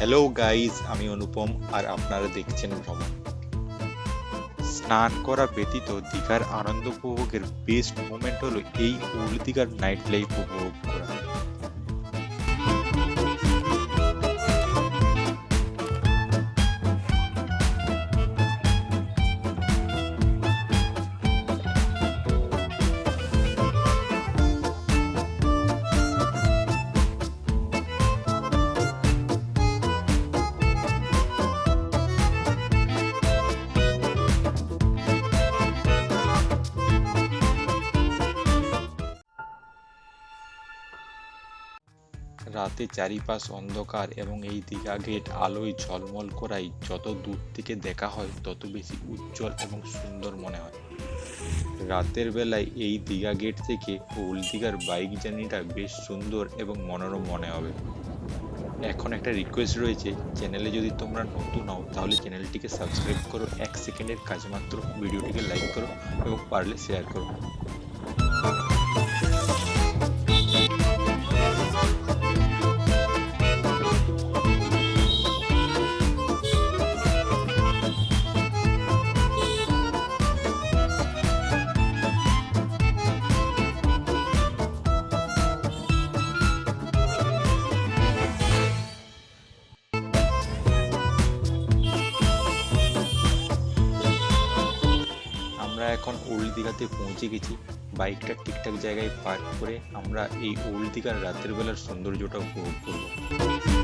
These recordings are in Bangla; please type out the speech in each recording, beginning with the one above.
হ্যালো গাইজ আমি অনুপম আর আপনারা দেখছেন ভ্রমণ। স্নান করা ব্যতীত দীঘার আনন্দ উপভোগের বেস্ট মোমেন্ট হলো এই ওল্ড দীঘার নাইট লাইফ উপভোগ করা। রাতে চারিপাশ অন্ধকার এবং এই দীঘা গেট আলোয় ঝলমল করাই যত দূর থেকে দেখা হয়, তত বেশি উজ্জ্বল এবং সুন্দর মনে হয়। রাতের বেলায় এই দীঘা গেট থেকে দীঘার বাইক জার্নিটা বেশ সুন্দর এবং মনোরম মনে হবে। এখন একটা রিকোয়েস্ট রয়েছে চ্যানেলে যদি তোমরা নতুন হও, তাহলে চ্যানেলটিকে সাবস্ক্রাইব করো, এক সেকেন্ডের কাজ মাত্র ভিডিওটিকে লাইক করো এবং পারলে শেয়ার করো। এখন ওল্ড দীঘাতে পৌঁছে গেছি। বাইকটা ঠিকঠাক জায়গায় পার্ক করে আমরা এই ওল্ড দীঘার রাতের বেলার সৌন্দর্যটা উপভোগ করব।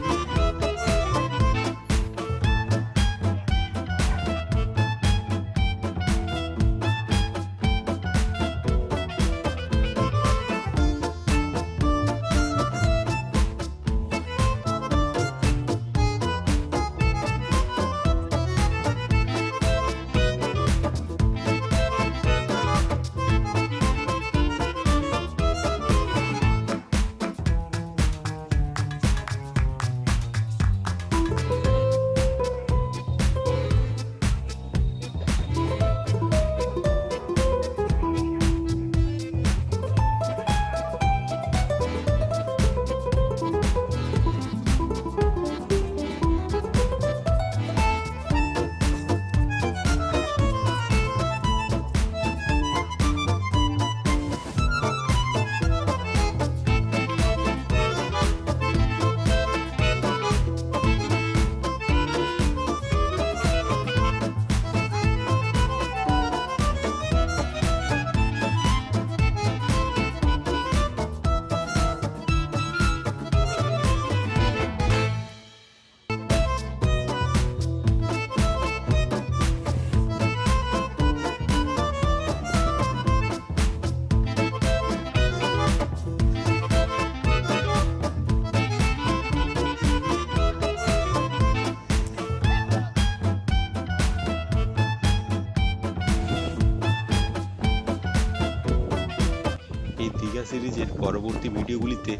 সিরিজের পরবর্তী ভিডিওগুলিতে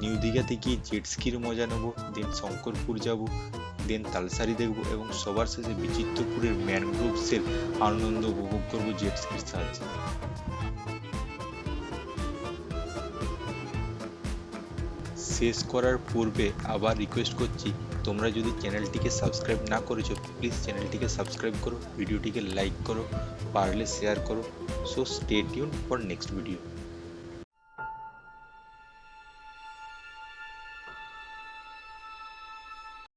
নিউ দীঘাতে গিয়ে জেট স্কির মজা নেব দেন শঙ্করপুর যাব দেন তালসারি দেখব এবং সবার শেষে বিচিত্রপুরের ম্যানগ্রোভসের আনন্দ উপভোগ করব জেট স্কির সাহায্যে। শেষ করার পূর্বে আবার রিকোয়েস্ট করছি, তোমরা যদি চ্যানেলটিকে সাবস্ক্রাইব না করেছ প্লিজ চ্যানেলটিকে সাবস্ক্রাইব করো, ভিডিওটিকে লাইক করো, পারলে শেয়ার করো। So stay tune for next video